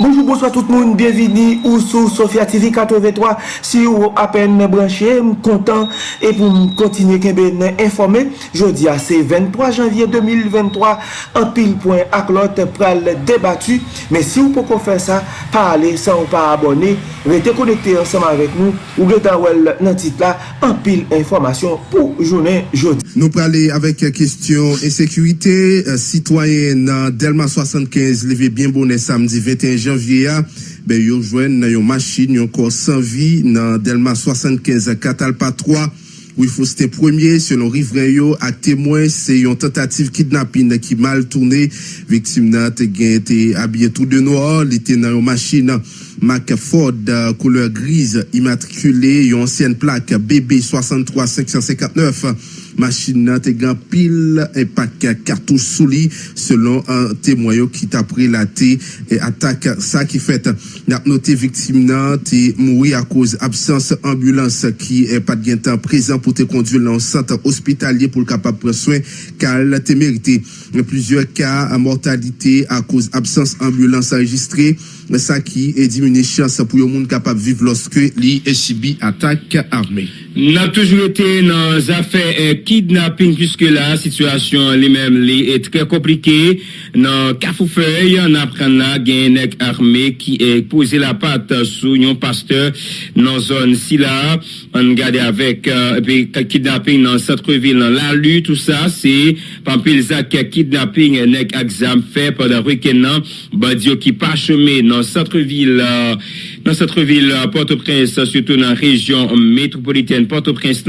Bonjour, bonsoir tout moun, bienveni ou sou Sofya TV 83 Si ou apen mè branche, m kontan E pou m kontinye kebe nan informe Jodi a se 23 janvye 2023 An pil point ak lot pral debatu Men si ou pou kon fè sa, pa ale, sa ou pa abone Rete konekte anseman vek nou Ou getan wel nan tit la An pil informasyon pou jounen jodi Nou prale avek kestyon Ensekurite, euh, sitwayen nan euh, Delma 75 Leve bien bonen samdi 21 janvye janvier, ben jwen nan yon machine, yon kor sans vie nan Delma 75 Katalpa 3 où il faut c'était premier selon riverain yo à témoin c'est une tentative kidnapping qui mal tourné victime n'a été habillé tout de noir il était dans une machine Mac Ford couleur grise immatriculée une ancienne plaque BB 63 559 machine te gan pile et pack cartouche sous selon un témoin qui t'a la et attaque ça qui fait n'a victime nan te mouri à cause absence ambulance qui est pas de temps présent pour te conduire dans centre hospitalier pour le capable prendre soin car te mérité plusieurs cas mortalité à cause absence ambulance enregistrée. Ça qui est diminué chance pour le monde capable vivre lorsque li est subi attaque armée N'a toujours été dans affaires euh, kidnapping puisque la situation lui-même est très compliquée. Dans Cafoufeuille, on apprend là qu'il y a armée qui est posé la patte sous un pasteur dans zone si là. On regarde avec euh, euh, kidnapping dans centre-ville, dans la lutte, tout ça, c'est Pampilzac kidnapping nek exam fait pendant week-end, Badio qui pas chômé dans centre-ville. Euh, dans centre-ville Port-au-Prince, surtout dans la région métropolitaine Port-au-Prince,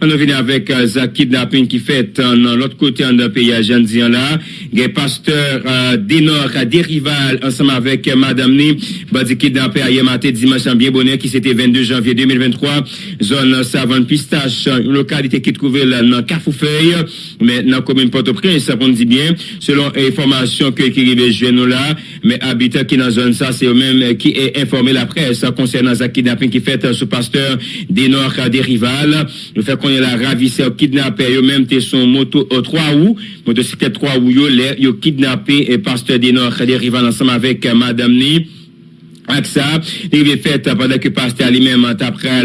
on venu avec euh, Zak kidnapping qui fait euh, dans l'autre côté de pays à Jean là. Les pasteurs euh, Dénor des rivales ensemble avec euh, Madame Ni, badi kidnappé hier matin dimanche bien bonheur qui c'était 22 janvier 2023, zone savane pistache, une localité qui trouvait dans Carrefourfeuille, mais dans la commune Port-au-Prince, on dit bien, selon information que qui arrive là, mais habitants qui dans zone ça, c'est eux-mêmes qui est informé la presse concernant ce kidnapping qui fait ce pasteur Dénor des rivales. Le fait qu'on est la ravisseur kidnappé, eux-mêmes, son moto au 3 août, motocyclette 3 août, yo, kidnappé et pasteur des Nord, arrivant ensemble avec euh, Madame Ni avec ça, il est fait pendant que pasteur lui-même après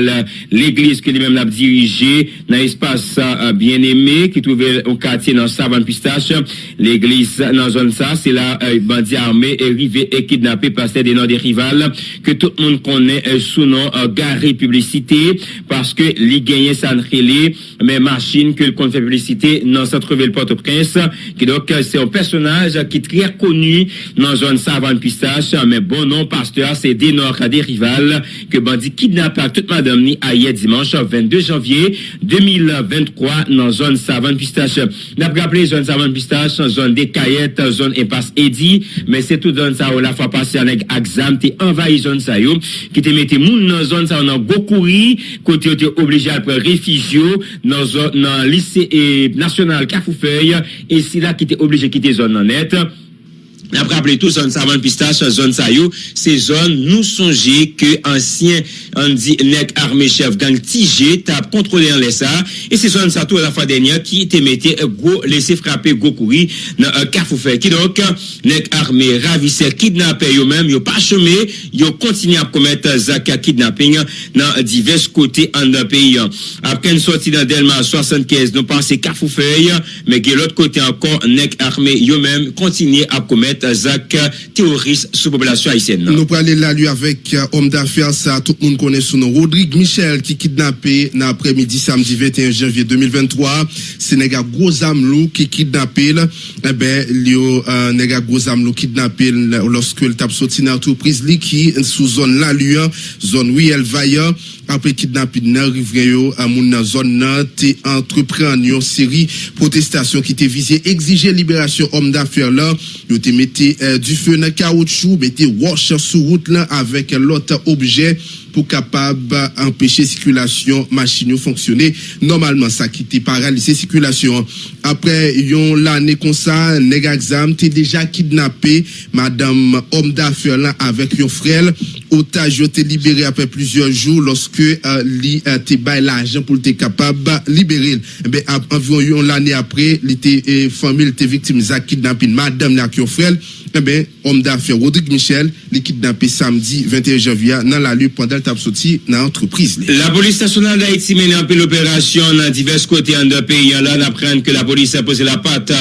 l'église que lui-même l'a dirigé dans l'espace euh, bien aimé qui trouvait au quartier dans Savane Pistache. L'église dans zone ça, c'est là euh, bandit armé est et kidnappé pasteur des noms des rivales que tout le monde connaît euh, sous nom euh, Garé Publicité parce que les gagnants s'entrelaient mais machine que le compte fait publicité dans centre-ville Port-au-Prince qui donc euh, c'est un personnage qui est très connu dans zone Savane Pistache mais bon nom D'ailleurs, c'est des Nord à des rivales que bandit kidnappe toute madame ni hier dimanche 22 janvier 2023 dans zone savane pistache. N'a pas rappelé zone savane pistache, zone des caillettes, zone impasse Eddy, mais c'est tout zone ça où la fois passée avec Axam, t'es envahi zone ça yo, qui te mette moun dans zone ça on a Gokouri, côté t'es obligé à prendre réfugié dans zone, dans lycée national Cafoufeuille, et c'est là qui t'es obligé de quitter zone en net. N ap rappele tou zon savan pistache, zon sayo, se zon nou sonje ke ansyen an di nek arme chef gang Tije ta kontrole an lesa. E se zon sa tou la fwa denye ki te mette go lese frape go kouri nan uh, kafoufe. Ki donk nek arme ravise kidnape yo men, yo pa chome, yo kontine ap komet zaka kidnapping nan divers kote an da peyi. Apken sorti nan Delma 75, nou panse kafoufe, men ge lot kote ankon nek arme yo men kontine ap komet Zach terroriste sous population haïtienne. Nous aller là lui avec euh, homme d'affaires ça tout le monde connaît son nom. Rodrigue Michel qui kidnappé l'après-midi samedi 21 janvier 2023 c'est nègre gros amelou qui kidnappé eh ben lui euh, nègre gros kidnappé lorsque il tape sorti dans entreprise li qui sous zone la lui zone oui elle vaillant après kidnapping Rivreyo à mon zone nan te entreprendre une série protestation qui était visée exiger libération homme d'affaires là mettez euh, du feu dans caoutchouc mettez wash sur route là avec l'autre objet pour capable empêcher circulation machine fonctionner. Normalement ça qui était paralysé circulation. Après yon l'année comme ça nèg t'es déjà kidnappé madame homme d'affaires là avec yon frère otage été libéré après plusieurs jours lorsque euh, li euh, l'argent pour te capable libérer ben environ l'année après li te famille te victime de kidnapping madame qui frère Ebe, om da fè Rodrigue Michel li kidnapè samdi 21 janvia nan la lè pandal tap soti nan antreprise li. La polis stasyonal da iti menè anpè l'opérasyon nan divers kote an de peyi an lan aprenn ke la polis apose la pat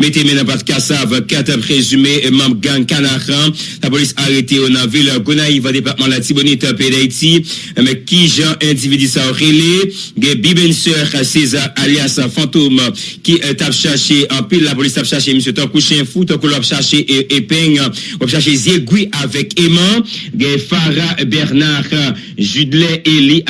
metè menè pat kasav kat prezume mam gang kanaran. La polis arete ou nan vil Gonaïva depatman la tibonite pe da iti me ki jan individi sa orele ge bibenseur César alias Fantoum ki tap chache anpè la polis tap chache msè tan kouchen fout an kolop chache e Cherché Ziegui avec Aimant, Farah Bernard, Judelet Eli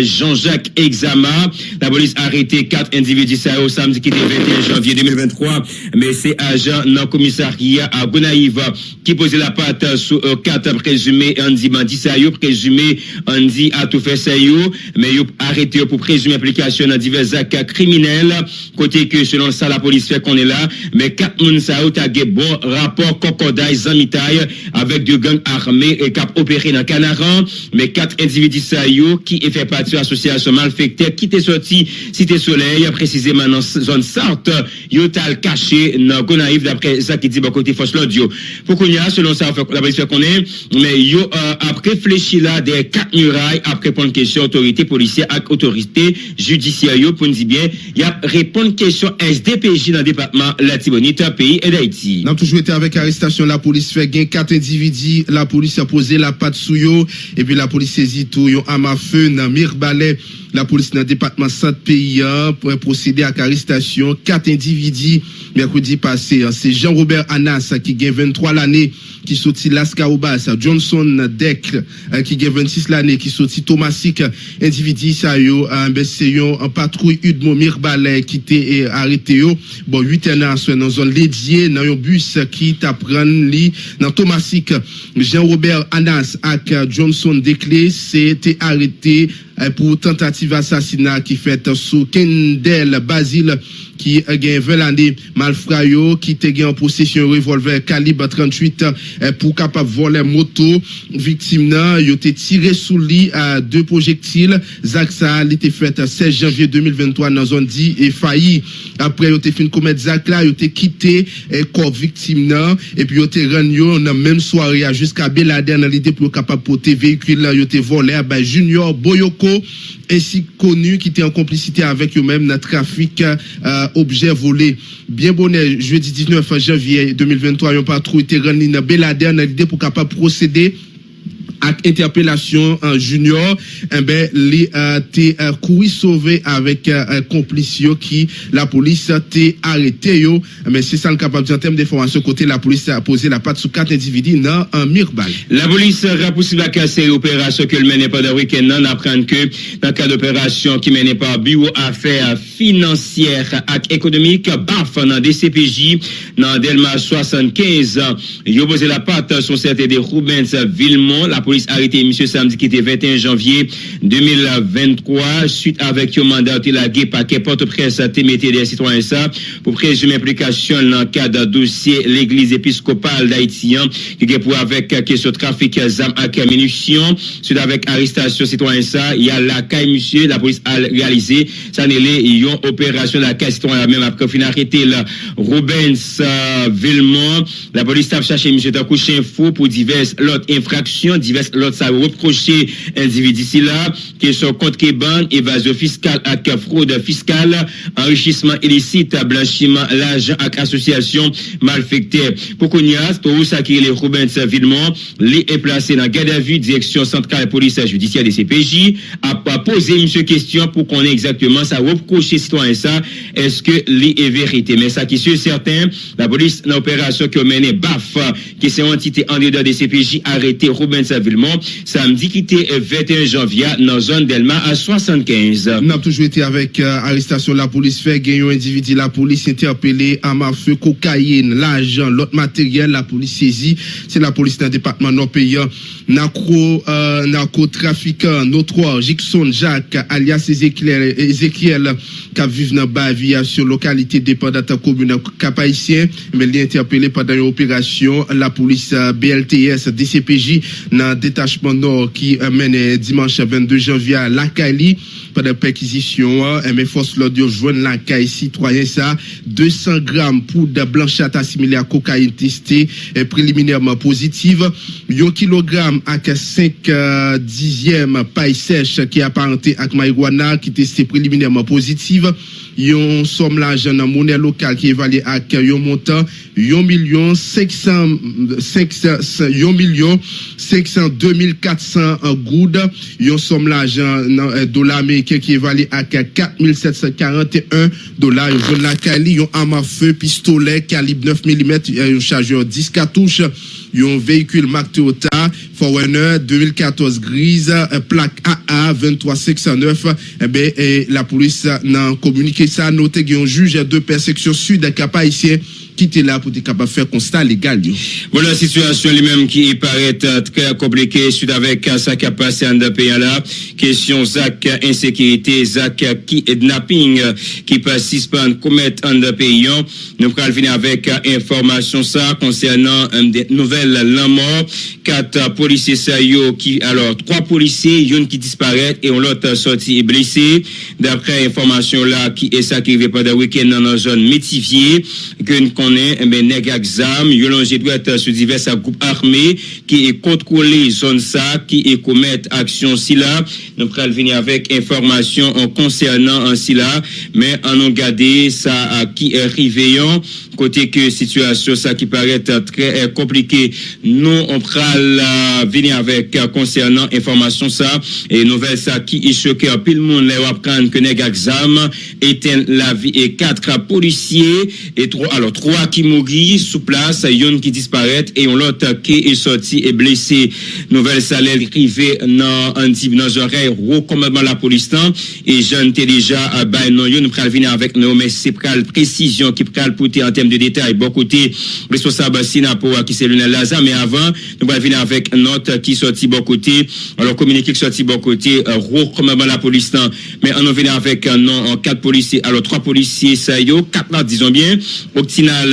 Jean-Jacques Exama. La police a arrêté quatre individus ça au samedi qui était 21 janvier 2023. Mais c'est agent dans le commissariat à Gonaïve qui posait la patte sur quatre présumés Andy Bandi Sayo, présumé Andy a tout fait Sayo, mais il arrêté pour présumer application dans divers actes criminels. Côté que selon ça, la police fait qu'on est là, mais quatre moun Sayo a bon rapport Kokodaï Zamitaï avec deux gangs armés et cap opéré dans Canaran, mais quatre individus qui fait partie de l'association malfectée qui était sorti Cité Soleil, précisément dans zone Sarthe, yotal caché dans Gonaïve d'après ça qui dit côté force l'audio. Pour qu'on y a, selon ça, la police qu'on est, mais yo euh, après réfléchi là des quatre murailles après répondre question autorité policière avec autorité judiciaire pour nous dire bien, il a répondre question SDPJ dans le département la Tibonite, pays et d'Haïti. Arrestation, la police fait gain quatre individus, la police a posé la patte sous yo, et puis la police saisit tout, yo à feu, dans Mirbalet, la police dans le département centre pays pour procéder à l'arrestation quatre individus mercredi passé. C'est Jean-Robert Anas qui gagne 23 l'année qui sorti Lascaobas, Johnson Deck qui gagne 26 l'année qui sorti Thomasic individu ça yo en patrouille Udmo Mirbalais qui était arrêté. Bon 8 ans dans zone dédiée dans un bus qui t'apprend li Thomasic Jean-Robert Anas ak Johnson Declé c'était arrêté pour tentative assassinat qui fait sous Kendel ki eh, gen 20 lande malfra yo ki te gen an posisyon revolver kalib 38 eh, pou kapap vole moto. Viktim nan yo te tire sou li eh, a 2 projektil zak sa li te fet 16 janvye 2023 nan zon di e fayi apre yo te fin komet zak la yo te kite e, kor viktim nan epi yo te ren yo nan menm soare a jiska beladen nan li de pou kapap pote vehikul yo te vole a bay junior boyoko ensi konu ki te an komplicite avek yo menm nan trafik a uh, objets volés. Bien bonnet, jeudi 19 janvier 2023, un patrouille rendu dans Belader dans l'idée pour capable procéder ak interpelasyon euh, junior, eh ben, li euh, te euh, koui sove avèk komplis yo ki la polis te arete yo. Eh ben, se san kapab di an tem de formasyon kote la polis te apose la pat sou kat individi nan an mirbal. La polis rapousi baka se operasyon ke l menen pa da weken nan apren ke nan ka d'operasyon ki menen pa biwo afer financier ak ekonomik baf nan DCPJ nan Delma 75. Yo pose la pat sou sete de Roubens Villemont. La polis police arrêté monsieur samedi qui était 21 janvier 2023 suite avec un mandat de la paquet porte-presse à des citoyens ça pour présumer implication dans le cadre dossier l'église épiscopale d'Haïti qui est pour avec question trafic d'armes à munitions. Suite avec arrestation citoyen ça il y a la caille monsieur la police a réalisé ça n'est une opération la caille citoyen même après fin arrêté là. Rubens euh, Villemont la police a cherché monsieur couché fou pour diverses autres infractions diverses l'autre ça reproché individu là question compte ban évasion fiscale fraude fiscale enrichissement illicite blanchiment l'argent avec association malfectée pour qu'on y a pour ça qui est Robin Villemont les est placé dans garde à vue direction centrale police judiciaire des CPJ a posé une question pour qu'on ait exactement ça reproché citoyen ça est-ce que les est vérité? Mais ça qui est certain la police l'opération que menée BAF qui c'est entité en dehors des CPJ arrêté Robin Villemont samedi qui était 21 janvier dans la zone d'Elma à 75. Nous avons toujours été avec euh, arrestation la police fait gagner un individu la police interpellé à feu cocaïne l'argent l'autre matériel la police saisit c'est la police d'un département non payant narco euh, narcotrafiquant notre Jixon Jacques alias Ezekiel Ezekiel qui vivent dans Bavia sur localité dépendante commune cap haïtien mais il est interpellé pendant une opération la police euh, BLTS DCPJ dans détachement nord qui mène euh, dimanche 22 janvier à Lacali. Pendant perquisition, mes forces l'audio joignent Lacaille citoyen ça. 200 grammes poudre blanchâtre assimilée à cocaïne testée euh, préliminairement positive. 1 kg avec 5 dixièmes paille sèche qui est apparentée à marijuana qui est testée préliminairement positive. Yon somme l'argent en monnaie locale qui est évalué à un montant? 1 million 500 1 million 502 400 goudes yon somme l'argent en dollars américains qui est évalué à 4 741 dollars. Yon la Cali yon arme à feu pistolet calibre 9 mm yon chargeur 10 cartouches yon véhicule Mark Toyota Forerunner 2014 grise plaque AA 23609 eh ben, la police n'a communiqué ça noté qu'il y a un juge de persecution sud cap haïtien qui était là pour être capable de faire constat légal. Voilà la situation lui-même qui paraît très compliquée suite avec ça qui a passé le pays là. Question Zach insécurité, Zach kidnapping qui persiste à commettre le pays. Nous allons venir avec information ça concernant des nouvelles mort. Quatre policiers qui, alors, trois policiers, une qui disparaît et l'autre sorti blessé. D'après information là, qui est ça qui pendant le week-end dans la zone métivier, que nous mais eh nèg exam, yolongé doit être sur divers groupes armés qui est contrôlé zone ça, qui est commettre action si là. Nous allons venir avec information en concernant en si là, mais en garder ça qui est arrivé, côté que situation ça qui paraît très compliqué. Nous, on pral venir avec concernant information ça et nouvelle ça qui est choqué à pile monde les apprendre que nèg exam éteint la vie et quatre policiers et trois alors trois qui mourir sous place, une qui disparaît et on l'autre qui est sorti et blessé. Nouvelle ça arrivé dans type dans oreille recommandement la police et jeune déjà à ben non nous pral venir avec nous mais c'est pral précision qui pral porter en termes de détails. Bon côté responsable Sinapo qui c'est Lionel Lazare mais avant nous allons venir avec note qui sorti bon côté. Alors communiqué qui sorti bon côté recommandement la police mais on vient avec en quatre policiers. Alors trois policiers ça y est quatre disons bien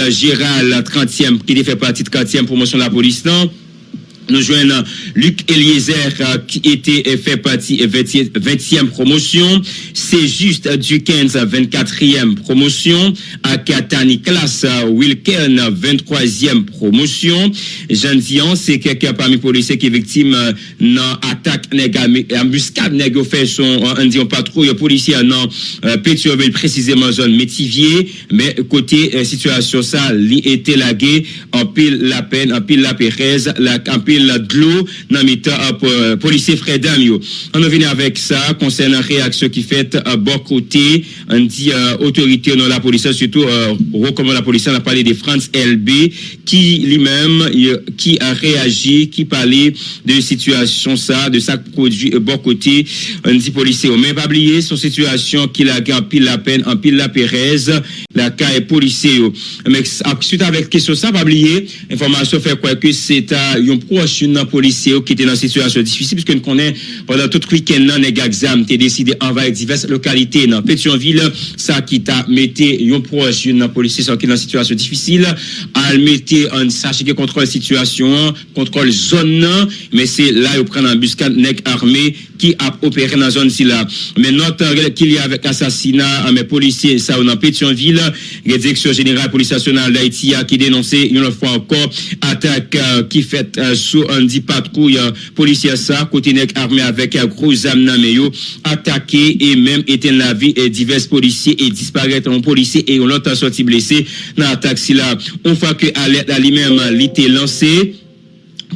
Gérald 30e qui fait partie de 4e promotion de la police nous joignons Luc Eliezer euh, qui était euh, fait partie 20e, euh, 20e promotion. C'est juste du 15 à 24e promotion. À Katani classe Wilken 23e promotion. Jean Dion, c'est quelqu'un parmi les policiers qui est victime d'une attaque embuscade négo fait son on dit patrouille policier dans Pétionville précisément zone Métivier mais côté situation ça était lagué en pile la peine en pile la la en pile la de l'eau dans le policier Fredam On vient avec ça concernant réaction qui fait à bon côté on dit autorité dans la police surtout recommande la police on a parlé de France LB qui lui-même qui a réagi qui parlait de situation ça de ça produit bon côté. On dit policier mais pas oublier son situation qu'il a en pile la peine en pile la Pérez la est policier mais suite avec question ça pas oublier information fait quoi que c'est un proche yon nan polisye yo ki te nan situasyon difisi, piske nou konen pandan tout kwiken nan neg aksam te deside anvay divers lokalite nan Petionville, sa ki ta mette yon proj yon nan polisye sa ki nan situasyon difisil, al mette an sache ki kontrol situasyon, kontrol zon nan, men se la yo pren an buskan neg arme ki ap operen nan zon si la. Men notan ki li avek asasina an men polisye sa yo nan Petionville, gen direksyon general polisyasyonal da iti a ki denonse yon lor fwa anko atak ki fet zon sou an di patkou ya polisya sa kote nek arme avek a gro zam nan meyo atake e menm eten la vi e divers polisye e disparet an polisye e yon lot an soti blese nan atak si la. On fa ke alet la li menm li te lanse.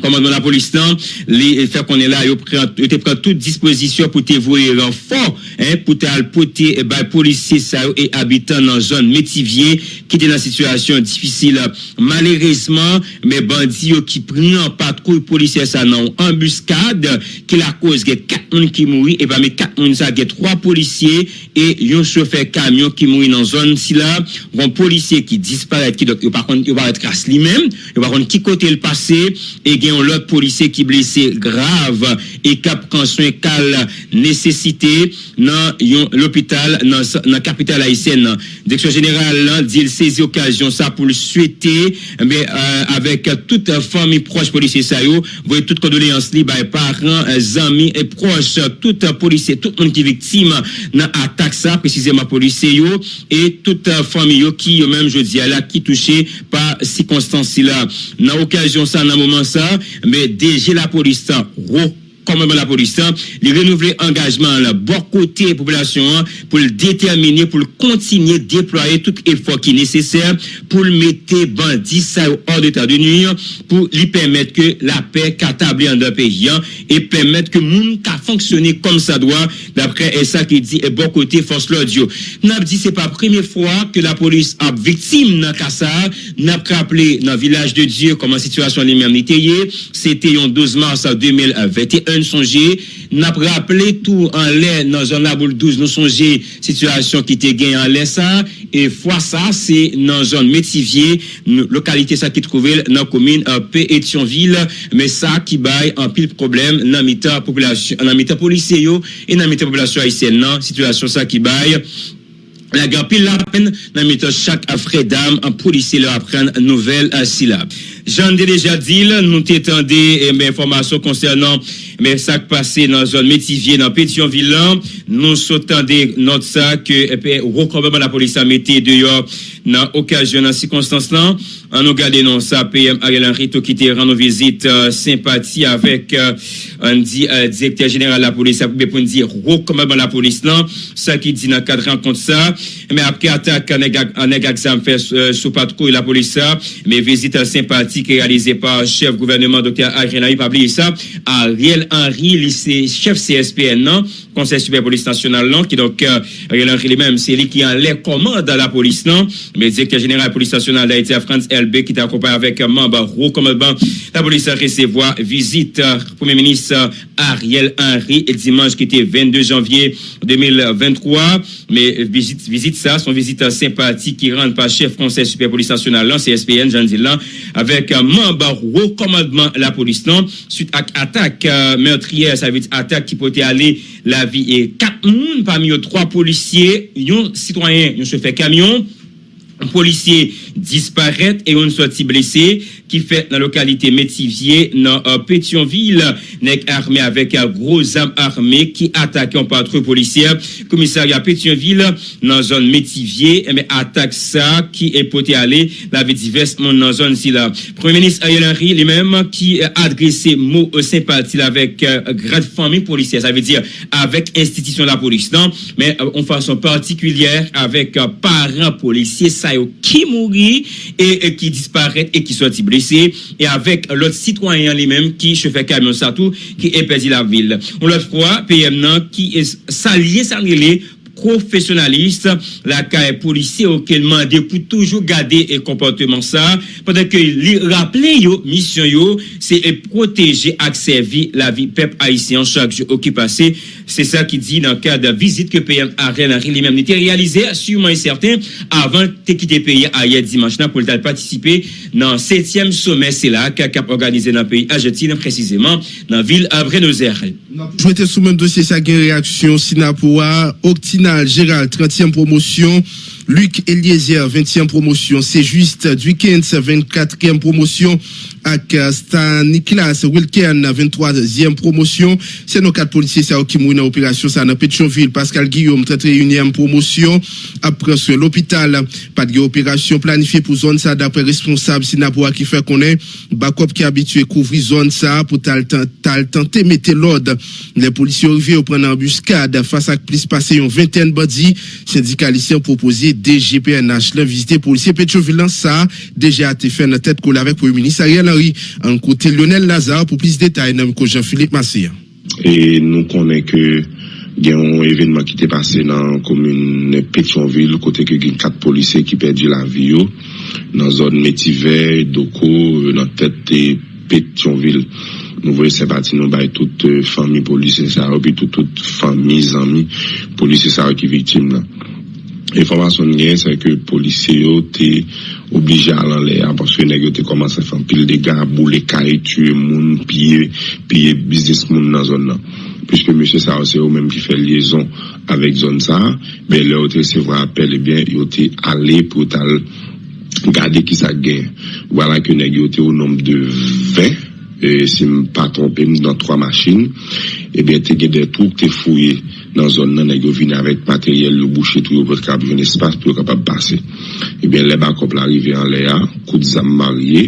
commandement de la police, non? les faire qu'on est là, ils te prend toute disposition pour te voyer renfort, hein, pour te alpoter, bah, eh policiers, ça, et habitants dans la zone métivier, qui était dans la situation difficile. Malheureusement, mais bandits qui prennent en patrouille policiers, ça, non, embuscade, qui la cause, il 4 personnes qui mourent, et parmi 4 personnes, ça, il 3 policiers, et un chauffeur camion qui mourit dans la zone, si là, un policier qui disparaît, qui, donc, il va pas être lui-même, il va qui côté le passé, et a un autre policier qui blessé grave e kap konsoy kal nesesite nan yon l'opital nan, nan kapital Haitien nan. Direksyon General lan di il sezi okasyon sa pou l'swete mbe euh, avek tout fami proche polisye sayo, voye tout kondoleans li bay paran, zami e proche tout polisye, tout moun ki viktim nan atak sa, precizeman polisye yo, e tout fami yo ki yo menm jodi ala ki touche pa si konstansi la. Nan okasyon sa nan mouman sa, mbe deje la polis sa, ro komanman la polis sa, li renouvle engajman la bo kote populasyon pou l determine, pou l kontinye deploye tout efok ki neseser pou l mette bandi sa ou or de ta denur, pou li permette ke la pe katabli an da peyan e permette ke moun ka fonksyone kom sa doa, dapre e sa ki di e bo kote fos lodyo nap di se pa preme fwa ke la polis ap viktim nan kasa nap kraple nan vilaj de diyo koman situasyon li merniteye se te yon 12 mars 2021 matin, nous songeons, nous avons rappelé tout en l'air dans zone la boule 12, nous songeons situation qui était gagnée en l'air ça, et fois ça, c'est dans zone métivier, localité ça qui trouvait dans la commune euh, P. Pétionville, mais ça qui baille en pile problème dans la population, dans la population e et dans la population haïtienne, situation ça qui baille La gampil la pen nan mito chak afre dam an polisi lor apren nouvel silab. Jan de deja dil, nou te tende eh, mè informasyon konsernan mè sak pase nan zon metivye nan Petionville lan. Nou so tende not sa ke eh, rokombèman la polisi an mette deyo nan okajyon nan sikonstans lan an nou gade nan sa PM Ariel Henry to ki te ran nou vizit sempati avek an di direkter general la polisa pou bepon di rokombèman la polis lan sa ki di nan kadran kont sa men apke atak aneg aksam fè sou patkou la polisa men vizit sempati ki realize pa chef gouvernement Dr. Ariel Henry pabli sa Ariel Henry lise chef CSPN nan konsey superpolis nasyonal lan ki donk Ariel Henry li menm se li ki an lè komanda la polis nan me dik ke general polis nasyonal da iti a Frans LB te akompay avèk mamba rou komadban la polis a resevoa vizit poumè menis Ariel Henry et dimanj ki te 22 janvye 2023 me vizit sa son vizit sempati ki rande pa chef konsey superpolis nasyonal lan CSPN di lan avèk mamba rou komadban la polis nan suite ak atak meurtriè sa vit atak ki pote ale la vi e kat moun pa mi yo 3 polisye yon sitwayen yon se fe kamyon polisye disparet e yon sou ti blese ki fet nan lokalite Metivye nan Petionville nek arme avek a gros am arme ki atake an patre polisye komisari a Petionville nan zon Metivye eme atake sa ki epote ale la ve divers moun nan zon si la Premier Ministre Ayel Henry li menm ki adrese mou sempati la vek grad fami polisye sa ve dire avek institisyon la polis nan men an fason partikulyer avek paran polisye sa yo ki mouri e ki disparet e ki blessé et avec l'autre citoyen lui-même qui chauffait camion ça tout qui est perdu la ville. On l'autre fois PM qui est salié salié professionnaliste la caille policier auquel demandé pour toujours garder et comportement ça pendant que li rappeler yo mission yo c'est protéger et servir la vie peuple haïtien chaque jour qui passé C'est ça qui dit dans le cadre de visite que PM Ariel Henry lui-même était réalisé, sûrement et certain, avant de quitter le pays hier dimanche pour participer dans le 7e sommet CELAC qui a organisé dans le pays Argentine, précisément dans la ville à Buenos Aires. Je mettais sous même dossier sa réaction Sinapoa, Octinal, Gérald, 30e promotion. Luc Eliezer, 20e promotion. C'est juste Duikens, 24e promotion. Ak Stan Niklas Wilken, 23e promotion. C'est nos quatre policiers qui mourent dans l'opération ça dans Pétionville. Pascal Guillaume, 31e promotion. Après sur l'hôpital, pas de opération planifiée pour zone ça d'après responsable Sinapoa qui fait qu'on est Bakop qui est habitué couvrir zone ça pour tenter mettre l'ordre. Les policiers arrivés au prendre embuscade face à plus passé une vingtaine de bandits. Syndicalistes ont proposé DGPNH la vizite polisye Petroville sa deje ate fè nan tèt kou la vek pou yon minis Ariel Henry an kote Lionel Lazare pou plis detay nan miko Jean-Philippe Massia. E nou konen ke gen yon evenman ki te pase nan komune Petionville kote ke gen kat polise ki perdi la viyo nan zon Metiver, Doko, nan tèt te Petionville. Nou voye se pati nou bay tout fami polise sa ou pi tout, tout fami zami polise sa ou ki vitim la. Informasyon gen se ke polise yo te oblije alan le a porswe negyo te komanse fan pil de ga boule kare tue moun piye, piye biznis moun nan zon nan. Piske monsye sa ose yo menm ki fe liyezon avek zon sa, be le yo te se vwa apel, ebyen eh yo te ale pou tal gade ki sa gen. Wala ke negyo te ou nom de 20 e, si m pa trompe m nan 3 machin, ebyen te gen de trouk te fouye nan zon nan e go vin avèk materyel lo bouchè tou yo pot kap joun espas pou yo kapap pase. Ebyen le bakop la rive an le a, kout zam marye,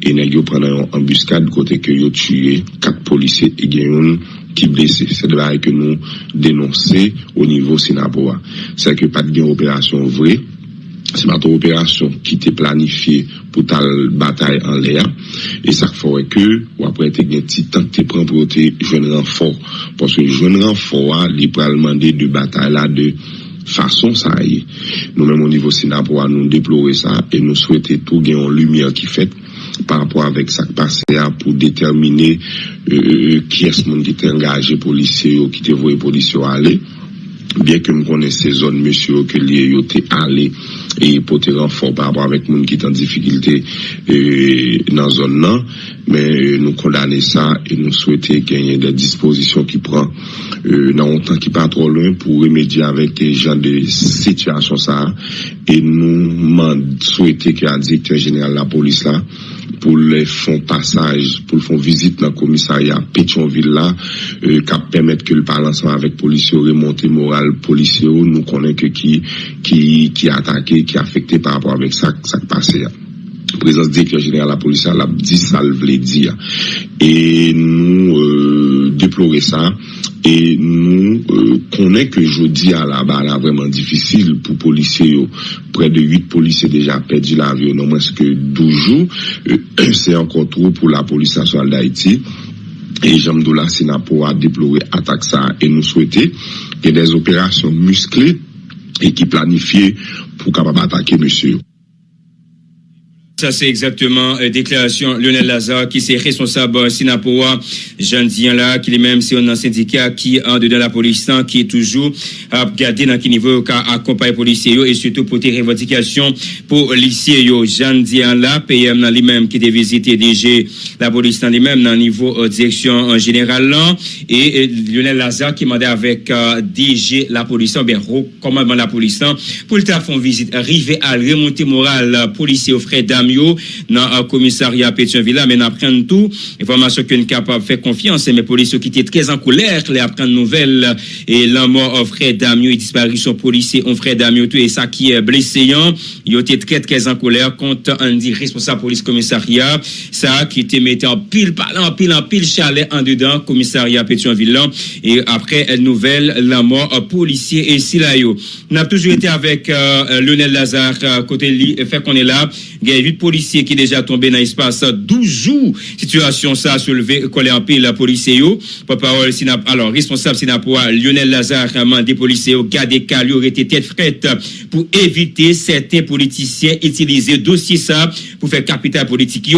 e ne yo prene yon ambuskade kote ke yo tue kat polise e gen yon ki blese. Se de la e ke nou denonse o nivou Sinapowa. Se ke pat gen operasyon vre, se pat operasyon ki te planifiye pou tal batay an le a. E sak fore ke wapre te gen ti tan te pran pou te jwen renfor poske jwen renfor a li pralman de de batay la de fason sa ye. Nou men moun nivou sina pou an nou deplore sa e nou souwete tou gen yon lumiye ki fet par rapport avek sak pase a pou determine euh, euh, euh ki es moun ki te engaje polisye yo, ki te voye polisye yo ale. Bien ke m konen se zon monsyo ke liye yo te ale e pote renfor par rapport avèk moun ki tan difikilte e, nan zon nan, men e, nou kondane sa e nou souwete genye de disposisyon ki pran e, nan an tan ki pa tro loun pou remedye avèk te jan de sityasyon sa e nou man souwete ki a direktyen jeneral la polis la pou le fon passage, pou le fon vizite nan komisarya Petionville la, kap permette ke l balansan avek polisyo remonte moral polisyo, nou konen ke ki atake, ki afekte par rapport avek sak pase ya. Prezans direktor general la polisa la di sal vle di ya. E nou euh, deplore sa. E nou euh, konen ke jodi ya la ba la vreman difisil pou polise yo. Pre de 8 polise deja pedi la vyo nan mweske 12 jou. Euh, Se an kontrou pou la polisa soal da iti. E jamdou la sinapo a deplore atak sa. E nou souwete ke des operasyon muskle e ki planifiye pou kapab atake mweske yo. Ça, c'est exactement euh, déclaration Lionel Lazare qui c'est responsable Sinapoa, Jean Dian là, qui est même c'est un syndicat qui en dedans la police, qui est toujours à garder dans quel niveau qu'a accompagné policiers et surtout pour des revendications pour policiers. Jean Dian là, PM dans lui-même qui a visité DG la police dans lui-même dans le niveau euh, direction là, et Lionel Lazare qui m'a avec euh, DG la police, bien, commandement de la police pour le faire une visite, arriver à remonter morale policier au frère Dame dans le commissariat Pétionville, mais apprendre tout, information est capable faire confiance, mais police qui était très en colère, les apprendre nouvelles, et la mort frère Damio, et disparition policier, on frère Damio, tout, et ça qui est blessé, il était très très en colère contre un dit responsable police commissariat, ça qui était mis en pile, en pile, en pile chalet en dedans, commissariat Pétionville, et après, nouvelle, la mort policier et Silayo. On a toujours été avec euh, Lionel Lazare, euh, côté lui, fait qu'on est là, il y a 8 policiers qui déjà tombé dans l'espace 12 jours. Situation ça soulevé, collé en pile la police parole, alors, responsable Sinapoa, Lionel Lazare, des policiers garder aurait été tête frette pour éviter certains politiciens utiliser dossier ça pour faire capital politique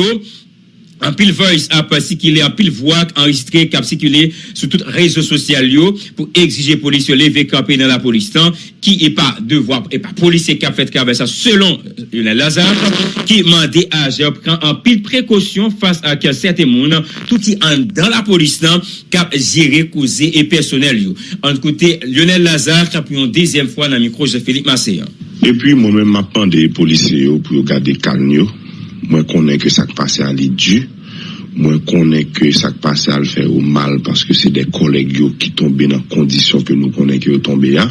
an pil voice ap sikile, an pil voak enregistre kap sikile sou tout rezo sosyal yo pou exige polis yo leve kapi nan la polis tan ki e pa devwa, e pa polis e kap fet kabe sa selon Yonel Lazare ki mande aje ap pran an pil prekosyon fas ak sete moun touti an dan la polis tan kap jere kouze e personel yo. An kote Yonel Lazare kap yon dezyen fwa nan mikro je Felipe Maseyan. E pi mwen men mapan de polis yo pou yo gade kaln yo Mwen konen ke sak pase al li dju, mwen konen ke sak pase al fè ou mal paske se de koleg yo ki tombe nan kondisyon ke nou konen ki yo tombe ya.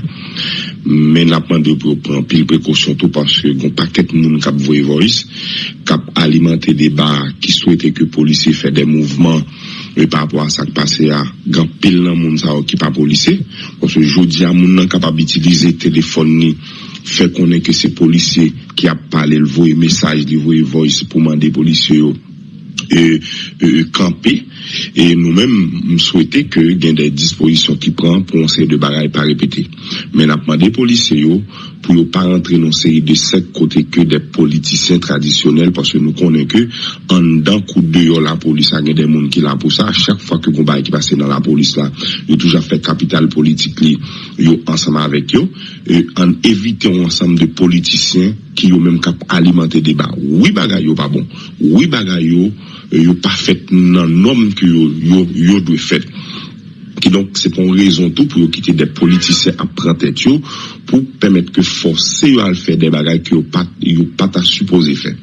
Men apman de pou pran pil prekosyon tou paske goun paket moun kap voye voris, kap alimante deba ki souwete ke polisi fè de mouvman e pa apwa sak pase ya. Gan pil nan moun sa o ki pa polisi, pwoswe jodi a moun nan kap ap itilize telefon ni fè konen ke se polisye ki ap pale l voye mesaj, l voye voice pou mande polisye yo e, e, e kampe. E nou men m souwete ke gen de disposisyon ki pran pou anseye de bagay pa repete. Men ap mande polisye yo pou yo pa rentre non seri de sek kote ke de politisyen tradisyonel paske nou konen ke an dan kou de yo la polis a gen den moun ki la pou sa a chak fwa ke gomba ki pase nan la polis la yo touja fè kapital politik li yo ansama avèk yo e, an evite yon ansam de politisyen ki yo menm kap alimante deba oui bagay yo pa bon oui bagay yo yo pa fèt nan nom ki yo yo, yo dwe fèt ki donk se pon rezon tou pou yo kite de politise ap prantet yo pou pemet ke force yo al fè de bagay ki yo pat, yo pat a suppose fè.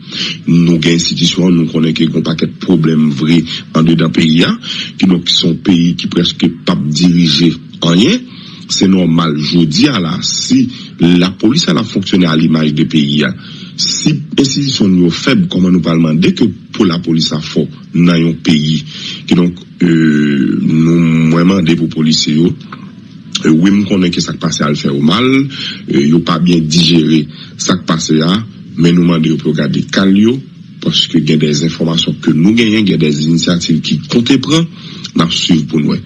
Nou gen institisyon, nou konen ki kon paket problem vre an de dan peyi ya, ki donk son peyi ki preske pap dirije anyen, se normal. Jodi a la, si la polis a la fonksyonè al imaj de peyi ya, si institisyon yo feb koman nou palman, dek yo pou la polis a fò nan yon peyi, ki donk euh, nou mwen mande pou polise yo, euh, wim konen ke sak pase al fè ou mal, euh, yo pa bien digere sak pase ya, men nou mande yo pou gade kal yo, poske gen des informasyon ke nou genyen, gen des inisiativ ki kontepran, nan suiv pou noue.